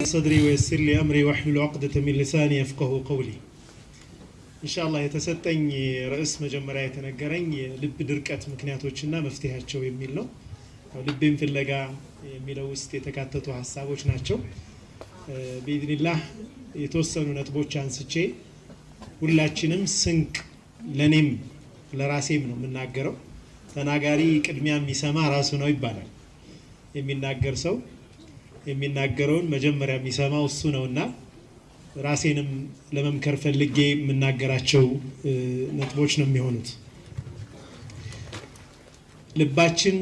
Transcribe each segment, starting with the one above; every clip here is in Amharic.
ሰድሪ ወየስር ሊ አምሪ ወሕሉል ዑቅደተ ሚን ሊሳኒ የፍቀሁ ቀውሊ። ኢንሻአላህ የተሰጠኝ ርዕስ መጀመሪያ የተነገረኝ የልብ ድርቀት ምክንያቶችና መፍትሄያቸው የሚል ነው። ልቤን ፍለጋ የሚለው ውስጥ የተካተቱ ሀሳቦች ናቸው። ቢኢዝኒላህ የተወሰኑ ነጥቦች አንስቼ ሁላችንም ስንቅ ለኔም ለራሴም ነው የምናገረው። ተናጋሪ ቅድሚያ የሚሰማ ራሱ ነው ይባላል። የሚናገር ሰው የሚናገረውን መጀመሪያ የሚሰማው እሱ ነውና ራሴንም ለመምከር ፈልጌ የምናገራቸው ነጥቦች ነው የሚሆኑት። ልባችን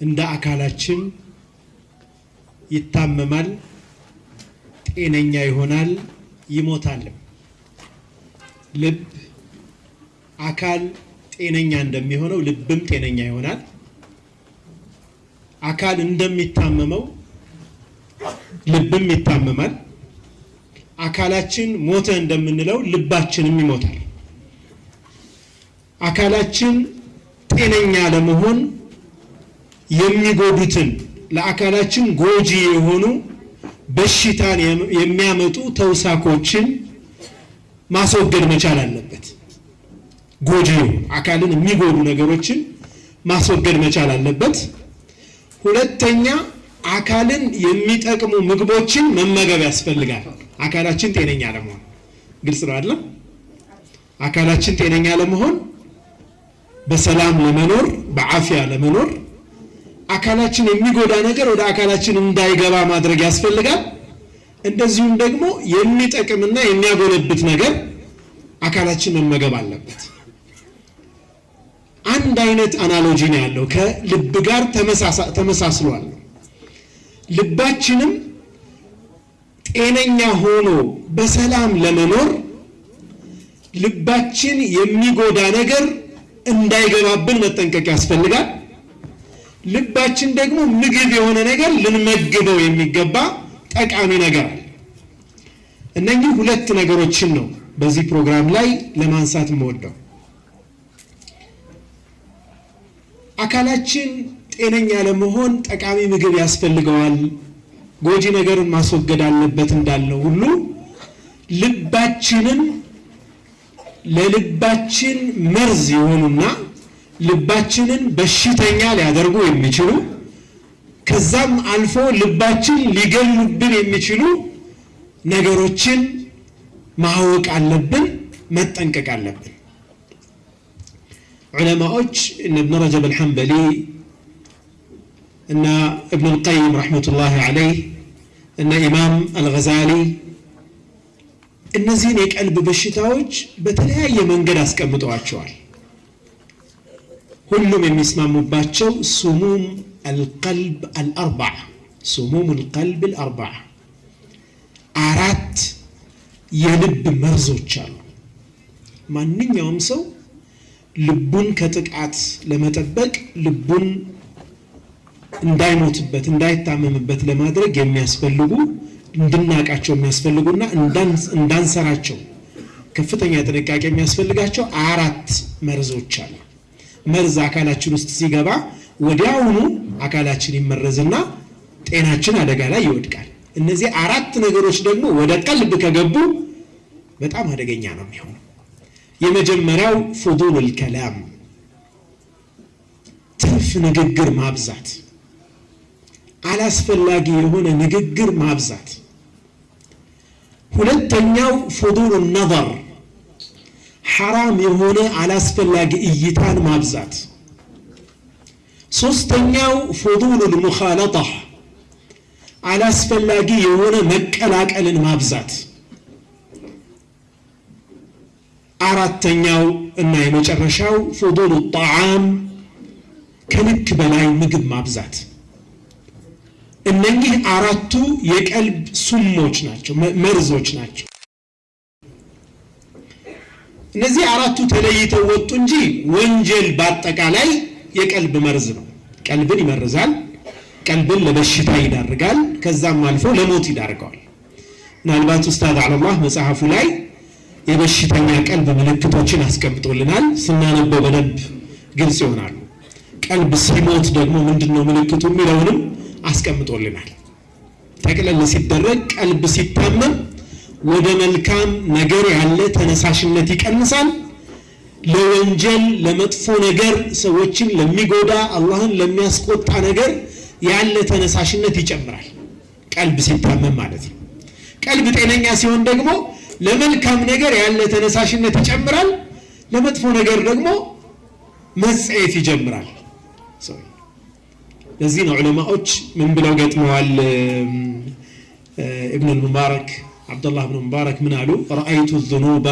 እንደ አካላችን ይታመማል፣ ጤነኛ ይሆናል፣ ይሞታልም። ልብ አካል ጤነኛ እንደሚሆነው ልብም ጤነኛ ይሆናል። አካል እንደሚታመመው ልብም ይታመማል። አካላችን ሞተ እንደምንለው ልባችንም ይሞታል። አካላችን ጤነኛ ለመሆን የሚጎዱትን ለአካላችን ጎጂ የሆኑ በሽታን የሚያመጡ ተውሳኮችን ማስወገድ መቻል አለበት። ጎጂ አካልን የሚጎዱ ነገሮችን ማስወገድ መቻል አለበት። ሁለተኛ አካልን የሚጠቅሙ ምግቦችን መመገብ ያስፈልጋል። አካላችን ጤነኛ ለመሆን ግልጽ ነው አይደለም? አካላችን ጤነኛ ለመሆን በሰላም ለመኖር በአፊያ ለመኖር አካላችን የሚጎዳ ነገር ወደ አካላችን እንዳይገባ ማድረግ ያስፈልጋል። እንደዚሁም ደግሞ የሚጠቅምና የሚያጎለብት ነገር አካላችን መመገብ አለበት። አንድ አይነት አናሎጂ ነው ያለው ከልብ ጋር ተመሳስሏል። ልባችንም ጤነኛ ሆኖ በሰላም ለመኖር ልባችን የሚጎዳ ነገር እንዳይገባብን መጠንቀቅ ያስፈልጋል። ልባችን ደግሞ ምግብ የሆነ ነገር ልንመግበው የሚገባ ጠቃሚ ነገር አለ። እነኚህ ሁለት ነገሮችን ነው በዚህ ፕሮግራም ላይ ለማንሳት የምወደው። አካላችን ጤነኛ ለመሆን ጠቃሚ ምግብ ያስፈልገዋል፣ ጎጂ ነገርን ማስወገድ አለበት እንዳልነው ሁሉ ልባችንም ለልባችን መርዝ የሆኑና ልባችንን በሽተኛ ሊያደርጉ የሚችሉ ከዛም አልፎ ልባችን ሊገሉብን የሚችሉ ነገሮችን ማወቅ አለብን፣ መጠንቀቅ አለብን። ዑለማዎች እነ እብን ረጀብ አልሐንበሊ እና እብን ልቀይም ረሕመቱላሂ ዓለይህ እና ኢማም አልገዛሊ እነዚህን የቀልብ በሽታዎች በተለያየ መንገድ አስቀምጠዋቸዋል። ሁሉም የሚስማሙባቸው ሱሙም አልቀልብ አልአርባዓ ሱሙም አልቀልብ አልአርባዓ አራት የልብ መርዞች አሉ። ማንኛውም ሰው ልቡን ከጥቃት ለመጠበቅ ልቡን እንዳይሞትበት እንዳይታመምበት ለማድረግ የሚያስፈልጉ እንድናቃቸው የሚያስፈልጉና እንዳንሰራቸው ከፍተኛ ጥንቃቄ የሚያስፈልጋቸው አራት መርዞች አሉ። መርዝ አካላችን ውስጥ ሲገባ ወዲያውኑ አካላችን ይመረዝና ጤናችን አደጋ ላይ ይወድቃል። እነዚህ አራት ነገሮች ደግሞ ወደ ቀልብ ከገቡ በጣም አደገኛ ነው የሚሆነው። የመጀመሪያው ፉዱሉል ከላም ትርፍ ንግግር ማብዛት፣ አላስፈላጊ የሆነ ንግግር ማብዛት። ሁለተኛው ፉዱሉ ነዘር ሐራም የሆነ አላስፈላጊ እይታን ማብዛት። ሶስተኛው ፉዱሉል ሙኻለጣ አላስፈላጊ የሆነ መቀላቀልን ማብዛት። አራተኛው እና የመጨረሻው ፉዱሉ ጣዓም ከልክ በላይ ምግብ ማብዛት። እነኚህ አራቱ የቀልብ ሱሞች ናቸው፣ መርዞች ናቸው። እነዚህ አራቱ ተለይተው ወጡ እንጂ ወንጀል በአጠቃላይ የቀልብ መርዝ ነው። ቀልብን ይመርዛል። ቀልብን ለበሽታ ይዳርጋል። ከዛም አልፎ ለሞት ይዳርገዋል። ምናልባት ኡስታዝ አለላህ መጽሐፉ ላይ የበሽተኛ ቀልብ ምልክቶችን አስቀምጦልናል። ስናነበው በደንብ ግልጽ ይሆናሉ። ቀልብ ሲሞት ደግሞ ምንድን ነው ምልክቱ የሚለውንም አስቀምጦልናል። ጠቅለል ሲደረግ ቀልብ ሲታመም ወደ መልካም ነገር ያለ ተነሳሽነት ይቀንሳል። ለወንጀል ለመጥፎ ነገር ሰዎችን ለሚጎዳ አላህን ለሚያስቆጣ ነገር ያለ ተነሳሽነት ይጨምራል። ቀልብ ሲታመም ማለት ነው። ቀልብ ጤነኛ ሲሆን ደግሞ ለመልካም ነገር ያለ ተነሳሽነት ይጨምራል። ለመጥፎ ነገር ደግሞ መጸየፍ ይጀምራል። ለዚህ ነው ዑለማዎች ምን ብለው ገጥመዋል? ኢብኑ ልሙባረክ ዓብዱላህ ብኑ ሙባረክ ምን አሉ? ረአይቱ ዙኑባ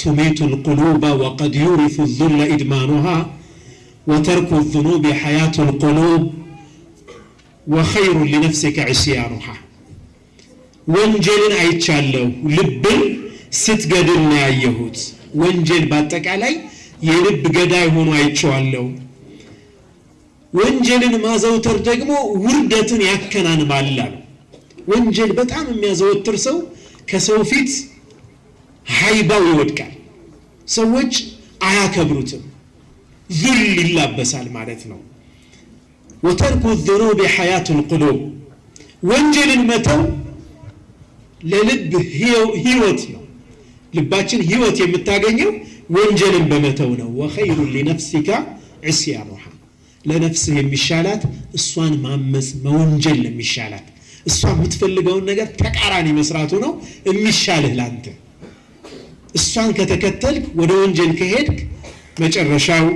ቱሚቱ ልቁሉባ ወቀድ ዩሪፉ ዙለ ኢድማኑሃ ወተርኩ ዙኑቢ ሐያቱ ልቁሉብ ወኸይሩ ሊነፍሲከ ዕስያኑሃ። ወንጀልን አይቻለሁ፣ ልብን ስትገድል ነው ያየሁት። ወንጀል በአጠቃላይ የልብ ገዳይ ሆኖ አይቼዋለሁ። ወንጀልን ማዘውተር ደግሞ ውርደትን ያከናንባል አሉ። ወንጀል በጣም የሚያዘወትር ሰው ከሰው ፊት ሀይባው ይወድቃል። ሰዎች አያከብሩትም፣ ዙል ይላበሳል ማለት ነው። ወተርኩ ዙኑብ ሐያቱ ልቁሉብ ወንጀልን መተው ለልብ ህይወት ነው። ልባችን ህይወት የምታገኘው ወንጀልን በመተው ነው። ወኸይሩ ሊነፍሲካ ዕስያኑሃ ለነፍስህ የሚሻላት እሷን ማመፅ መወንጀል ነው የሚሻላት። እሷ የምትፈልገውን ነገር ተቃራኒ መስራቱ ነው የሚሻልህ ላንተ። እሷን ከተከተልክ ወደ ወንጀል ከሄድክ መጨረሻው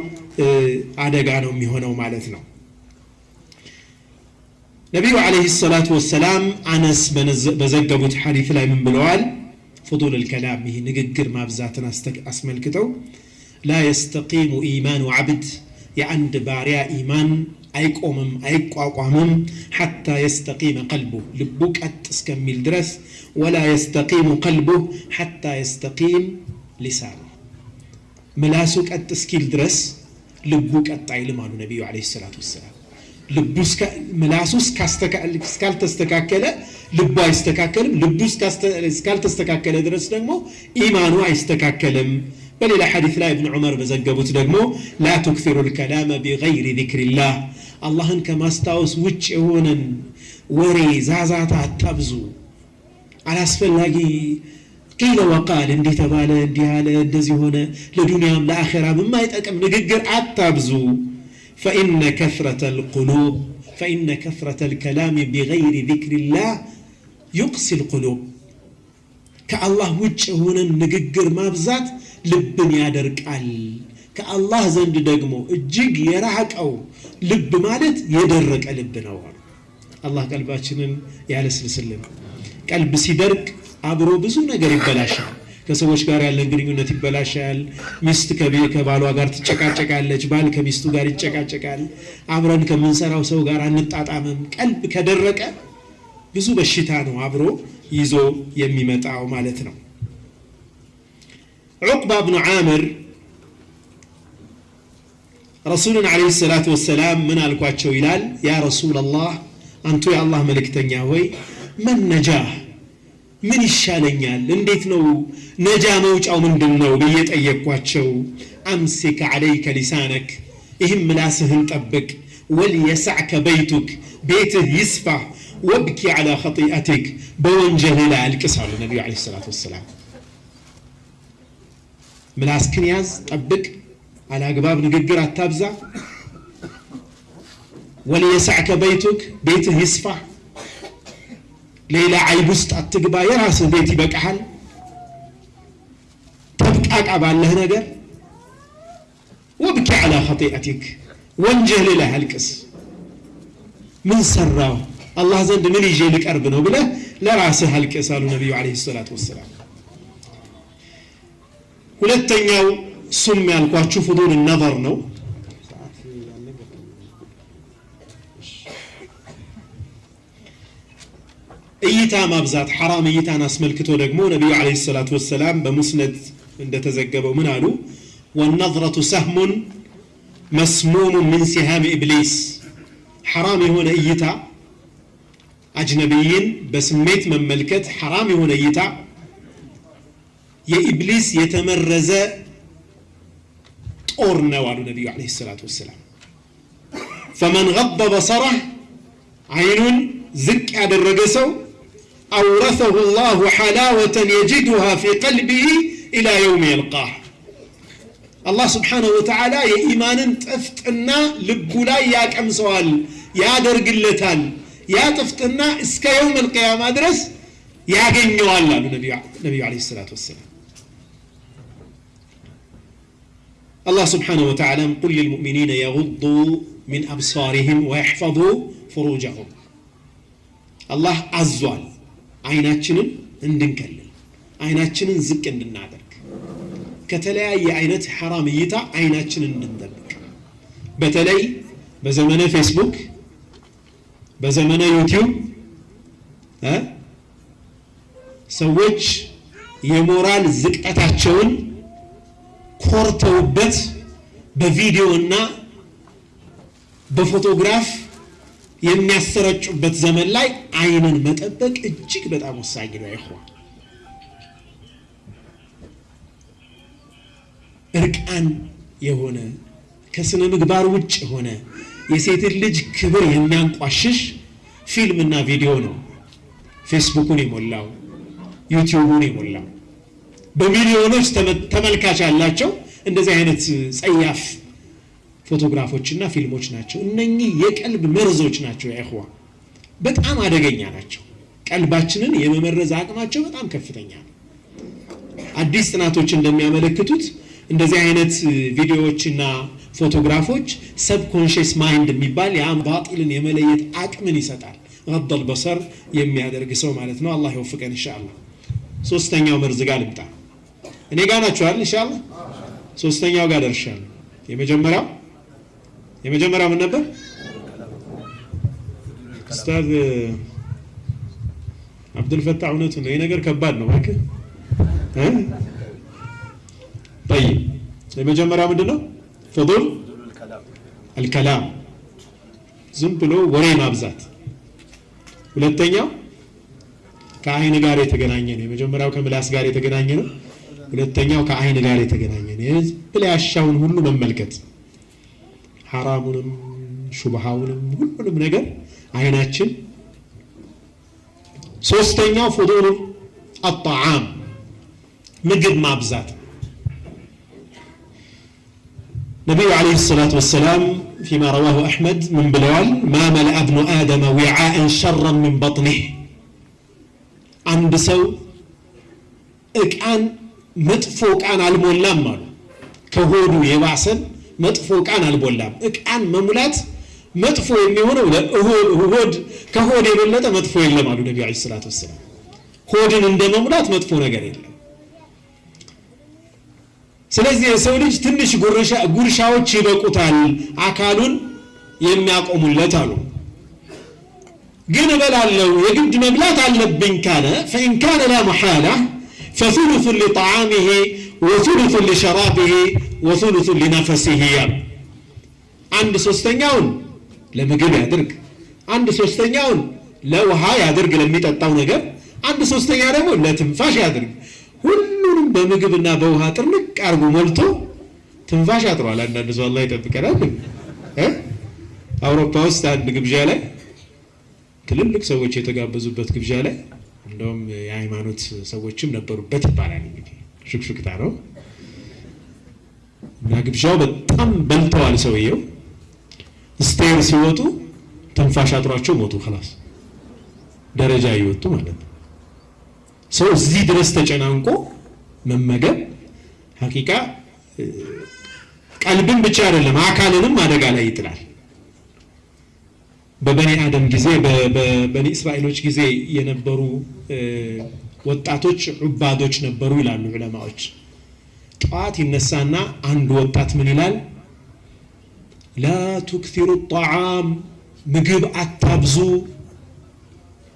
አደጋ ነው የሚሆነው ማለት ነው። ነቢዩ ዓለይሂ ሰላቱ ወሰላም አነስ በዘገቡት ሐዲት ላይ ምን ብለዋል? ፍጡል ልከላም ይህ ንግግር ማብዛትን አስመልክተው ላ የስተቂሙ ኢማኑ ዓብድ የአንድ ባሪያ ኢማን አይቆምም አይቋቋምም ሐታ የስተቂመ ቀልቡ ልቡ ቀጥ እስከሚል ድረስ ወላ የስተቂሙ ቀልቡ ሐታ የስተቂም ሊሳኑ ምላሱ ቀጥ እስኪል ድረስ ልቡ ቀጥ አይልም አሉ ነቢዩ ዓለይሂ ሰላቱ ወሰላም። ምላሱ እስካልተስተካከለ ልቡ አይስተካከልም። ልቡ እስካልተስተካከለ ድረስ ደግሞ ኢማኑ አይስተካከልም። በሌላ ሐዲስ ላይ እብን ዑመር በዘገቡት ደግሞ ላ ቱክፊሩ ልከላመ ቢገይሪ ዚክሪላህ አላህን ከማስታወስ ውጭ የሆነን ወሬ ዛዛታ አታብዙ። አላስፈላጊ ቂለ ወቃል እንዲህ ተባለ፣ እንዲህ አለ፣ እንደዚህ ሆነ፣ ለዱንያም ለአኼራም የማይጠቅም ንግግር አታብዙ። ፈኢነ ከፍረተ ልቁሉብ ፈኢነ ከፍረተ ልከላም ቢገይሪ ዚክሪላህ ዩቅሲ ልቁሉብ ከአላህ ውጭ የሆነን ንግግር ማብዛት ልብን ያደርቃል። ከአላህ ዘንድ ደግሞ እጅግ የራቀው ልብ ማለት የደረቀ ልብ ነው። አላህ ቀልባችንን ያለስልስልን። ቀልብ ሲደርቅ አብሮ ብዙ ነገር ይበላሻል። ከሰዎች ጋር ያለን ግንኙነት ይበላሻል። ሚስት ከባሏ ጋር ትጨቃጨቃለች፣ ባል ከሚስቱ ጋር ይጨቃጨቃል። አብረን ከምንሰራው ሰው ጋር አንጣጣምም። ቀልብ ከደረቀ ብዙ በሽታ ነው አብሮ ይዞ የሚመጣው ማለት ነው። ዑቅባ ብኑ ዓምር ረሱልን ዓለይሂ ሰላቱ ወሰላም ምን አልኳቸው ይላል። ያ ረሱላላህ አንቱ የአላህ መልእክተኛ ሆይ መን ነጃህ ምን ይሻለኛል? እንዴት ነው ነጃ መውጫው ምንድን ነው ብዬ ጠየቅኳቸው። አምሲክ ዓለይከ ሊሳነክ ይህም ምላስህን ጠብቅ። ወልየሳዕከ በይቱክ ቤትህ ይስፋ። ወብኪ ዓላ ኸጢአቲክ በወንጀልህ ላይ አልቅስ አሉ ነቢዩ ዓለይሂ ሰላቱ ወሰላም። ምላስክን ያዝ፣ ጠብቅ። አላግባብ ንግግር አታብዛ። ወልየሳዕከ በይቱክ ቤትህ ይስፋ። ሌላ አይብ ውስጥ አትግባ። የራስህ ቤት ይበቃሃል። ተብቃቃ ባለህ ነገር ወብኪ ዓላ ኸጢአቲክ ወንጀል ላይ አልቅስ። ምን ሰራው አላህ ዘንድ ምን ይዤ ልቀርብ ነው ብለህ ለራስህ አልቅስ አሉ ነቢዩ ዓለይሂ ሰላቱ ወሰላም። ሁለተኛው ሱም ያልኳችሁ ፍዱል ነበር ነው። እይታ ማብዛት ሐራም እይታን አስመልክቶ ደግሞ ነቢዩ ዓለይሂ ሰላቱ ወሰላም በሙስነድ እንደተዘገበው ምን አሉ? ወነዝረቱ ሰህሙን መስሙሙ ምን ሲሃም ኢብሊስ ሐራም የሆነ እይታ አጅነቢይን በስሜት መመልከት ሐራም የሆነ እይታ የኢብሊስ የተመረዘ ጦር ነው አሉ ነቢዩ ዓለይሂ ሰላቱ ወሰላም። ፈመን ገበ በሰረህ አይኑን ዝቅ ያደረገ ሰው አውረሰሁ ላሁ ሐላወተን የጅዱሃ ፊ ቀልቢህ ኢላ የውም የልቃህ። አላህ ስብሓነሁ ወተዓላ የኢማንን ጥፍጥና ልቡ ላይ ያቀምሰዋል ያደርግለታል። ያ ጥፍጥና እስከ የውም ልቅያማ ድረስ ያገኘዋል አሉ ነቢዩ ለ ሰላት ወሰላም አላህ ስብሓነሁ ወተዓላም ቁል ልልሙእሚኒነ የጉዱ ሚን አብሳሪህም ወየሕፈዙ ፍሩጀሁም አላህ አዟል። አይናችንን እንድንከልል አይናችንን ዝቅ እንድናደርግ ከተለያየ አይነት ሐራም እይታ አይናችንን እንድንጠብቅ። በተለይ በዘመነ ፌስቡክ በዘመነ ዩቲዩብ ሰዎች የሞራል ዝቅጠታቸውን ኮርተውበት በቪዲዮ እና በፎቶግራፍ የሚያሰረጩበት ዘመን ላይ አይንን መጠበቅ እጅግ በጣም ወሳኝ ነው። ይሆን እርቃን የሆነ ከስነ ምግባር ውጭ የሆነ የሴትን ልጅ ክብር የሚያንቋሽሽ ፊልምና ቪዲዮ ነው ፌስቡኩን የሞላው ዩቲዩቡን የሞላው። በሚሊዮኖች ተመልካች ያላቸው እንደዚህ አይነት ጸያፍ ፎቶግራፎችና ፊልሞች ናቸው። እነኚህ የቀልብ መርዞች ናቸው። ያይኹዋ በጣም አደገኛ ናቸው። ቀልባችንን የመመረዝ አቅማቸው በጣም ከፍተኛ ነው። አዲስ ጥናቶች እንደሚያመለክቱት እንደዚህ አይነት ቪዲዮዎችና ፎቶግራፎች subconscious mind የሚባል ያን ባጢልን የመለየት አቅምን ይሰጣል። غض البصر የሚያደርግ ሰው ማለት ነው። አላህ ይወፍቀን ኢንሻአላህ። ሶስተኛው መርዝ ጋር ልምጣ። እኔ ጋር ናችኋል ኢንሻአላህ። ሶስተኛው ጋር ደርሻለሁ። የመጀመሪያው የመጀመሪያው ምን ነበር? ኡስታዝ አብዱልፈታህ እውነቱ ነው። ይህ ነገር ከባድ ነው እባክህ እ ጠይብ የመጀመሪያው ምንድን ነው? ፍዱል አልከላም ዝም ብሎ ወሬ ማብዛት። ሁለተኛው ከአይን ጋር የተገናኘ ነው። የመጀመሪያው ከምላስ ጋር የተገናኘ ነው። ሁለተኛው ከአይን ጋር የተገናኘ ነው። ዝም ብለህ ያሻውን ሁሉ መመልከት፣ ሐራሙንም ሹብሃውንም ሁሉንም ነገር አይናችን። ሶስተኛው ፍዱል አጣዓም ምግብ ማብዛት ነቢዩ ዓለይሂ ሰላቱ ወሰላም ፊማ ረዋሁ አሕመድ ምን ብለዋል? ማ መልአ ብኑ አደመ ዊዓአን ሸረን ምን በጥኒህ አንድ ሰው እቃን መጥፎ እቃን አልሞላም አሉ። ከሆዱ የባሰን መጥፎ እቃን አልሞላም። እቃን መሙላት መጥፎ የሚሆነው ሆድ ከሆድ የበለጠ መጥፎ የለም አሉ ነቢዩ ዓለይሂ ሰላቱ ወሰላም። ሆድን እንደ መሙላት መጥፎ ነገር የለም። ስለዚህ የሰው ልጅ ትንሽ ጉርሻዎች ይበቁታል አካሉን የሚያቆሙለት አሉ። ግን እበላለሁ የግድ መብላት አለብኝ ካለ ፈኢን ላ መሓላ فثلث لطعامه ወሱሉቱ ሊሸራቢሂ ወሱሉቱ ሊነፈሲሂ ያሉ አንድ ሶስተኛውን ለምግብ ያድርግ፣ አንድ ሶስተኛውን ለውሃ ያድርግ ለሚጠጣው ነገር፣ አንድ ሶስተኛ ደግሞ ለትንፋሽ ያድርግ። ሁሉንም በምግብና በውሃ ጥርንቅ አርጎ ሞልቶ ትንፋሽ አጥሯል። አንዳንድ ሰው አላህ ይጠብቀናል። አውሮፓ ውስጥ አንድ ግብዣ ላይ ትልልቅ ሰዎች የተጋበዙበት ግብዣ ላይ እንደውም የሃይማኖት ሰዎችም ነበሩበት ይባላል። እንግዲህ ሹክሹክታ ነው እና ግብዣው በጣም በልተዋል። ሰውየው ስቴር ሲወጡ ትንፋሽ አጥሯቸው ሞቱ። ኸላስ ደረጃ እየወጡ ማለት ነው። ሰው እዚህ ድረስ ተጨናንቆ መመገብ ሀቂቃ ቀልብን ብቻ አይደለም አካልንም አደጋ ላይ ይጥላል። በበኒ አደም ጊዜ በበኒ እስራኤሎች ጊዜ የነበሩ ወጣቶች ዑባዶች ነበሩ ይላሉ ዑለማዎች። ጠዋት ይነሳና አንድ ወጣት ምን ይላል? ላ ቱክቲሩ ጣዓም ምግብ አታብዙ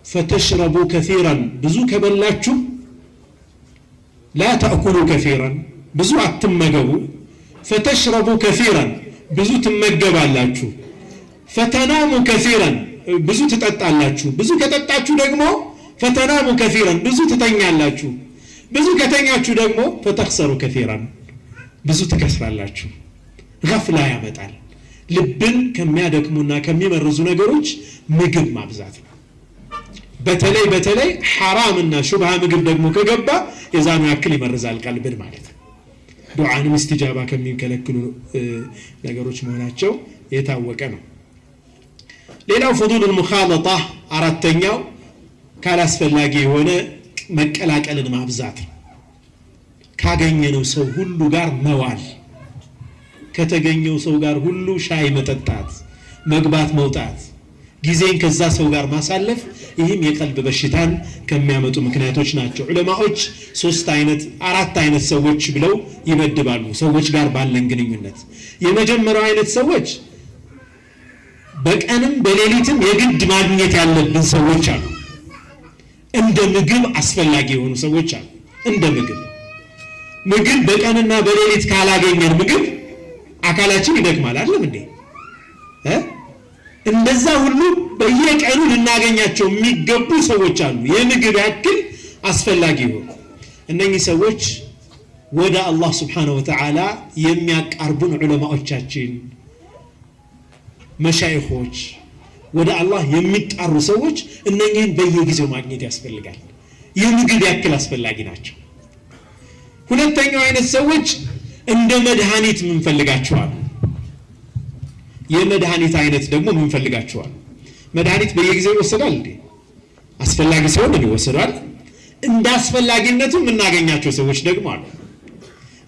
ፈተሽረቡ ከሲራን ብዙ ከበላችሁ ላ ተእኩሉ ከሲራን ብዙ አትመገቡ ፈተሽረቡ ከሲራን ብዙ ትመገባላችሁ ፈተናሙ ከሲራን ብዙ ትጠጣላችሁ። ብዙ ከጠጣችሁ ደግሞ ፈተናሙ ከሲራን ብዙ ትተኛላችሁ። ብዙ ከተኛችሁ ደግሞ ፈተክሰሩ ከሲራን ብዙ ትከስራላችሁ። ገፍላ ያመጣል። ልብን ከሚያደክሙና ከሚመርዙ ነገሮች ምግብ ማብዛት ነው። በተለይ በተለይ ሐራምና ሹብሃ ምግብ ደግሞ ከገባ የዛኑ ያክል ይመርዛል ቀልብን ማለት ነው። ዱዓንም እስትጃባ ከሚከለክሉ ነገሮች መሆናቸው የታወቀ ነው። ሌላው ፍዱል ሙኻለጣ አራተኛው ካላስፈላጊ የሆነ መቀላቀልን ማብዛት ነው። ካገኘነው ሰው ሁሉ ጋር መዋል፣ ከተገኘው ሰው ጋር ሁሉ ሻይ መጠጣት፣ መግባት መውጣት፣ ጊዜን ከዛ ሰው ጋር ማሳለፍ፣ ይህም የቀልብ በሽታን ከሚያመጡ ምክንያቶች ናቸው። ዑለማዎች ሶስት አይነት አራት አይነት ሰዎች ብለው ይመድባሉ። ሰዎች ጋር ባለን ግንኙነት የመጀመሪያው አይነት ሰዎች በቀንም በሌሊትም የግድ ማግኘት ያለብን ሰዎች አሉ። እንደ ምግብ አስፈላጊ የሆኑ ሰዎች አሉ። እንደ ምግብ ምግብ በቀንና በሌሊት ካላገኘን ምግብ አካላችን ይደክማል። አይደለም እንዴ? እንደዛ ሁሉ በየቀኑ ልናገኛቸው የሚገቡ ሰዎች አሉ። የምግብ ያክል አስፈላጊ የሆኑ እነኚህ ሰዎች ወደ አላህ ስብሓነሁ ወተዓላ የሚያቃርቡን ዑለማዎቻችን መሻይኾች ወደ አላህ የሚጣሩ ሰዎች እነኚህን በየጊዜው ማግኘት ያስፈልጋል። የምግብ ያክል አስፈላጊ ናቸው። ሁለተኛው አይነት ሰዎች እንደ መድኃኒት የምንፈልጋቸዋል። የመድኃኒት አይነት ደግሞ የምንፈልጋቸዋል። መድኃኒት በየጊዜው ይወሰዳል እንዴ? አስፈላጊ ሲሆን ይወሰዳል። እንደ አስፈላጊነቱ የምናገኛቸው ሰዎች ደግሞ አሉ።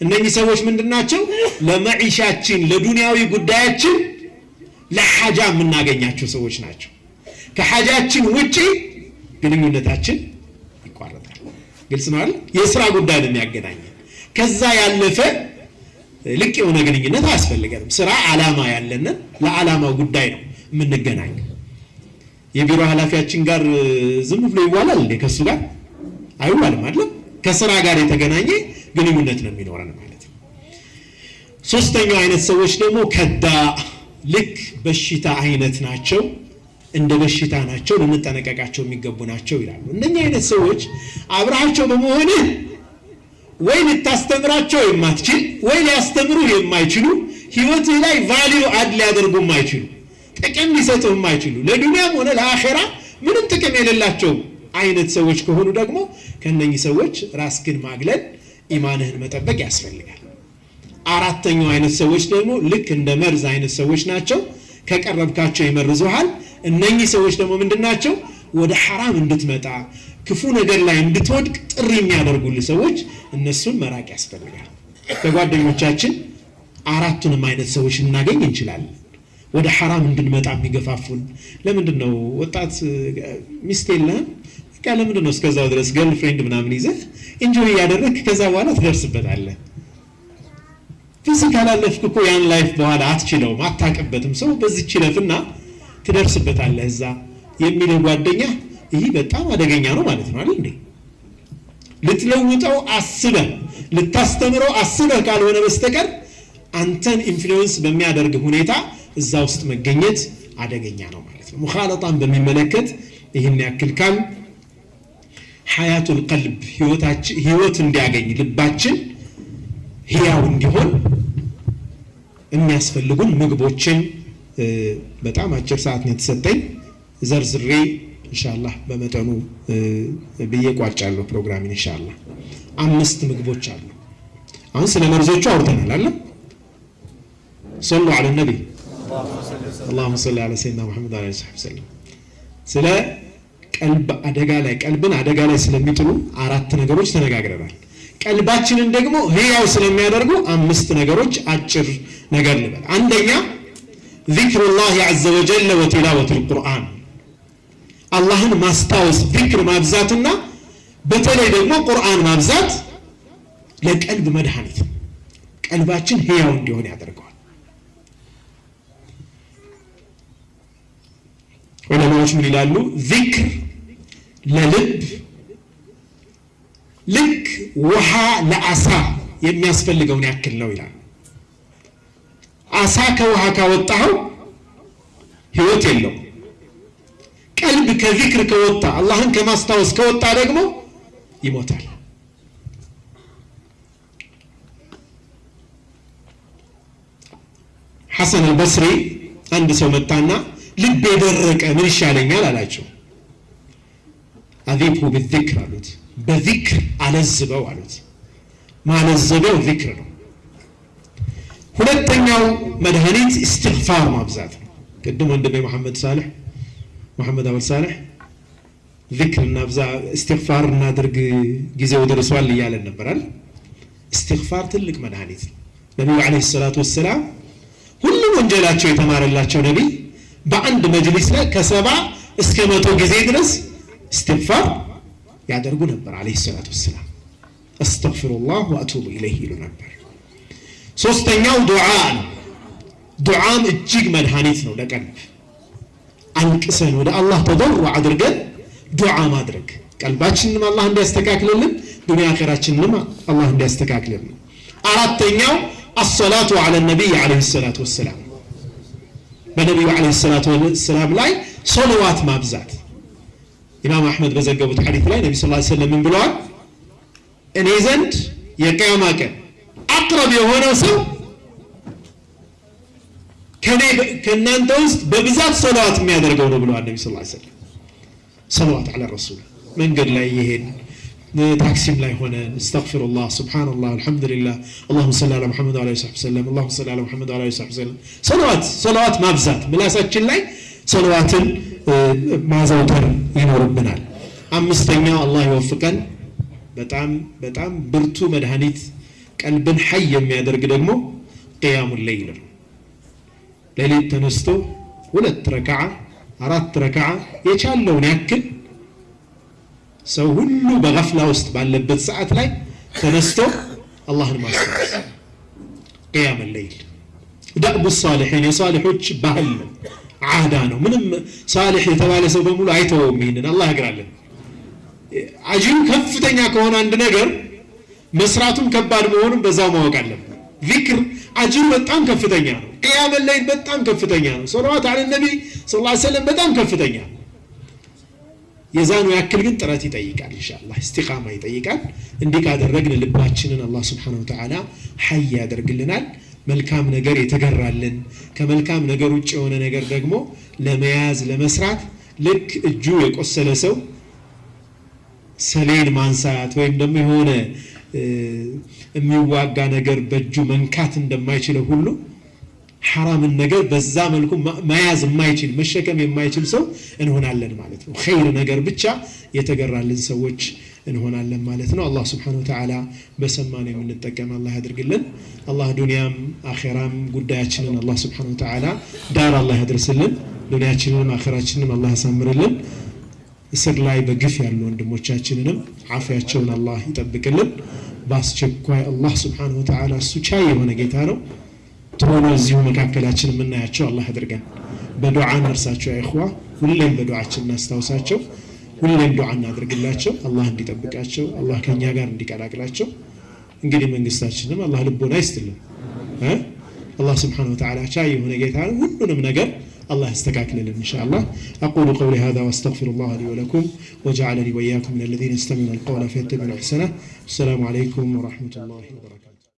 እነኚህ ሰዎች ምንድናቸው? ለመዒሻችን ለዱንያዊ ጉዳያችን ለሓጃ የምናገኛቸው ሰዎች ናቸው። ከሓጃችን ውጪ ግንኙነታችን ይቋረጣል። ግልጽ ነው? የስራ ጉዳይ ነው የሚያገናኘን። ከዛ ያለፈ ልቅ የሆነ ግንኙነት አያስፈልገንም። ስራ ዓላማ ያለንን ለዓላማው ጉዳይ ነው የምንገናኘው። የቢሮ ኃላፊያችን ጋር ዝም ብሎ ይዋላል እንዴ? ከእሱ ጋር አይዋልም አይደለም። ከስራ ጋር የተገናኘ ግንኙነት ነው የሚኖረን ማለት ነው። ሶስተኛው አይነት ሰዎች ደግሞ ከዳ ልክ በሽታ አይነት ናቸው፣ እንደ በሽታ ናቸው፣ ልንጠነቀቃቸው የሚገቡ ናቸው ይላሉ። እነኛ አይነት ሰዎች አብረሃቸው በመሆንህ ወይ ልታስተምራቸው የማትችል ወይ ሊያስተምሩ የማይችሉ ህይወትህ ላይ value add ሊያደርጉ የማይችሉ ጥቅም ሊሰጡ የማይችሉ ለዱንያም ሆነ ለአኼራ ምንም ጥቅም የሌላቸው አይነት ሰዎች ከሆኑ ደግሞ ከነኚህ ሰዎች ራስህን ማግለል፣ ኢማንህን መጠበቅ ያስፈልጋል። አራተኛው አይነት ሰዎች ደግሞ ልክ እንደ መርዝ አይነት ሰዎች ናቸው። ከቀረብካቸው ይመርዙሃል። እነኚህ ሰዎች ደግሞ ምንድን ናቸው? ወደ ሐራም እንድትመጣ ክፉ ነገር ላይ እንድትወድቅ ጥሪ የሚያደርጉልህ ሰዎች፣ እነሱን መራቅ ያስፈልጋል። ከጓደኞቻችን አራቱንም አይነት ሰዎች ልናገኝ እንችላለን። ወደ ሐራም እንድንመጣ የሚገፋፉን ለምንድን ነው? ወጣት ሚስት የለህም? በቃ ለምንድን ነው እስከዛው ድረስ girlfriend ምናምን ይዘህ enjoy እያደረግህ ከዛ በኋላ ትደርስበታለህ phase ካላለፍክ እኮ ያን life በኋላ አትችለውም፣ አታቅበትም። ሰው በዚች ይለፍና ትደርስበታለህ እዛ የሚልህ ጓደኛ፣ ይህ በጣም አደገኛ ነው ማለት ነው አይደል እንዴ? ልትለውጠው አስበህ ልታስተምረው አስበህ ካልሆነ በስተቀር አንተን influence በሚያደርግ ሁኔታ እዛ ውስጥ መገኘት አደገኛ ነው ማለት ነው። ሙኻለጣን በሚመለከት ይህን ያክል ካልን حياة القلب ህይወት እንዲያገኝ ልባችን ህያው እንዲሆን የሚያስፈልጉን ምግቦችን በጣም አጭር ሰዓት ነው የተሰጠኝ። ዘርዝሬ ኢንሻአላህ በመጠኑ ብዬ ቋጫለሁ ፕሮግራሚን ኢንሻአላህ። አምስት ምግቦች አሉ። አሁን ስለ መርዞቹ አውርተናል አለ ሰሉ ዐለ ነቢ አላሁመ ሰሊ ዐላ ሰይድና ሙሐመድ ዐለይሂ ወሰለም። ስለ ቀልብ አደጋ ላይ ቀልብን አደጋ ላይ ስለሚጥሉ አራት ነገሮች ተነጋግረናል። ቀልባችንን ደግሞ ህያው ስለሚያደርጉ አምስት ነገሮች አጭር ነገር ልበል። አንደኛ ዚክሩላህ ዐዘ ወጀል ወቲላወቱል ቁርአን አላህን ማስታወስ ዚክር ማብዛትና በተለይ ደግሞ ቁርአን ማብዛት ለቀልብ መድኃኒት ቀልባችን ህያው እንዲሆን ያደርገዋል። ዑለማዎች ምን ይላሉ? ዚክር ለልብ ልክ ውሃ ለአሳ የሚያስፈልገውን ያክል ነው ይላል። አሳ ከውሃ ካወጣኸው ህይወት የለው። ቀልብ ከዚክር ከወጣ አላህን ከማስታወስ ከወጣ ደግሞ ይሞታል። ሐሰን አልበስሪ አንድ ሰው መጣና ልብ የደረቀ ምን ይሻለኛል አላቸው። አዚብሁ ብዚክር አሉት በዚክር አለዝበው አሉት። ማለዘቢያው ዚክር ነው። ሁለተኛው መድኃኒት እስትግፋር ማብዛት ነው። ቅድም ወንድሜ መሐመድ ሳልሕ መሐመድ አወል ሳልሕ ዚክር እናብዛ እስትግፋር እናድርግ ጊዜው ደርሷል እያለን ነበራል እስትግፋር ትልቅ መድኃኒት ነው። ነቢዩ ዓለይሂ ሰላቱ ወሰላም ሁሉም ወንጀላቸው የተማረላቸው ነቢይ በአንድ መጅሊስ ላይ ከሰባ እስከ መቶ ጊዜ ድረስ እስትግፋር ያደርጉ ነበር ዓለይሂ ሰላቱ ወሰላም። አስተግፊሩላህ ወአቱቡ ኢለይህ ይሉ ነበር። ሶስተኛው ዱዓ ነው። ዱዓም እጅግ መድኃኒት ነው ለቀልብ። አልቅሰን ወደ አላህ ተضሩ አድርገን ዱዓ ማድረግ። ቀልባችንንም አላህ እንዲያስተካክልልን ዱንያ አኼራችንንም አላህ እንዲያስተካክልልን። አራተኛው አሰላቱ አለ ነቢይ ዓለይሂ ሰላቱ ወሰላም። በነቢዩ ዓለይሂ ሰላቱ ወሰላም ላይ ሶለዋት ማብዛት ኢማም አሕመድ በዘገቡት ሐዲት ላይ ነቢ ስ ሰለም ምን ብለዋል? እኔ ዘንድ የቅያማ ቀን አቅረብ የሆነው ሰው ከእናንተ ውስጥ በብዛት ሰለዋት የሚያደርገው ነው ብለዋል ነቢ ስ ሰለም ሰለዋት አለ ረሱል። መንገድ ላይ እየሄድ ታክሲም ላይ ሆነን እስተግፊሩላህ ስብሓንላህ አልሐምዱሊላህ አላሁመ ሰሊ አላ ሙሐመድ ወአላ ሰሕቢ ሰለም አላሁመ ሰሊ አላ ሙሐመድ ወአላ ሰሕቢ ሰለም ሰለዋት ሰለዋት ማብዛት ምላሳችን ላይ ሰለዋትን ማዘውተር ይኖርብናል። አምስተኛው አላህ ይወፍቀን። በጣም በጣም ብርቱ መድኃኒት ቀልብን ሐይ የሚያደርግ ደግሞ ቅያሙ ሌይል ነው። ሌሊት ተነስቶ ሁለት ረክዓ አራት ረክዓ የቻለውን ያክል ሰው ሁሉ በገፍላ ውስጥ ባለበት ሰዓት ላይ ተነስቶ አላህን ማስታወስ ቅያም ሌይል ደእቡ ሳሊሒን የሳሊሖች ባህል ነው ዓዳ ነው። ምንም ሳሊሕ የተባለ ሰው በሙሉ አይተወውም ይህንን አላህ ያግራለን አጅሩ ከፍተኛ ከሆነ አንድ ነገር መስራቱም ከባድ መሆኑን በዛው ማወቅ አለብን። ዚክር አጅሩ በጣም ከፍተኛ ነው። ቅያም ሌይል በጣም ከፍተኛ ነው። ሰለዋት አለ ነቢ ስ ሰለም በጣም ከፍተኛ ነው። የዛኑ ያክል ግን ጥረት ይጠይቃል ኢንሻአላህ እስቲቃማ ይጠይቃል። እንዲህ ካደረግን ልባችንን አላህ ስብሓን ወተዓላ ሐይ ያደርግልናል መልካም ነገር የተገራልን ከመልካም ነገር ውጭ የሆነ ነገር ደግሞ ለመያዝ ለመስራት ልክ እጁ የቆሰለ ሰው ሰሌን ማንሳት ወይም ደግሞ የሆነ የሚዋጋ ነገር በእጁ መንካት እንደማይችለው ሁሉ ሐራምን ነገር በዛ መልኩ መያዝ የማይችል መሸከም የማይችል ሰው እንሆናለን ማለት ነው። ኸይር ነገር ብቻ የተገራልን ሰዎች እንሆናለን ማለት ነው። አላህ ስብሓን ወተዓላ በሰማን የምንጠቀም አላህ ያድርግልን። አላህ ዱንያም አኼራም ጉዳያችንን አላህ ስብሓን ወተዓላ ዳር አላህ ያድርስልን ዱንያችንንም አኼራችንንም አላህ ያሳምርልን። እስር ላይ በግፍ ያሉ ወንድሞቻችንንም አፍያቸውን አላህ ይጠብቅልን። በአስቸኳይ አላህ ስብሓን ወተዓላ እሱ ቻይ የሆነ ጌታ ነው። ቶሎ እዚሁ መካከላችን የምናያቸው አላህ አድርገን በዱዓ እንርሳቸው አይኹዋ ሁሌም በዱዓችን እናስታውሳቸው ሁሌም ዱዓ እናድርግላቸው አላህ እንዲጠብቃቸው አላህ ከእኛ ጋር እንዲቀላቅላቸው እንግዲህ መንግስታችንም አላህ ልቦና ይስጥልን አላህ ስብሓን ወተዓላ ቻይ የሆነ ጌታ ነው ሁሉንም ነገር الله يستكاك لنا إن شاء الله أقول قولي هذا وأستغفر الله لي ولكم وجعلني وإياكم من الذين يستمعون القول فيتبعون أحسنه السلام عليكم ورحمة الله وبركاته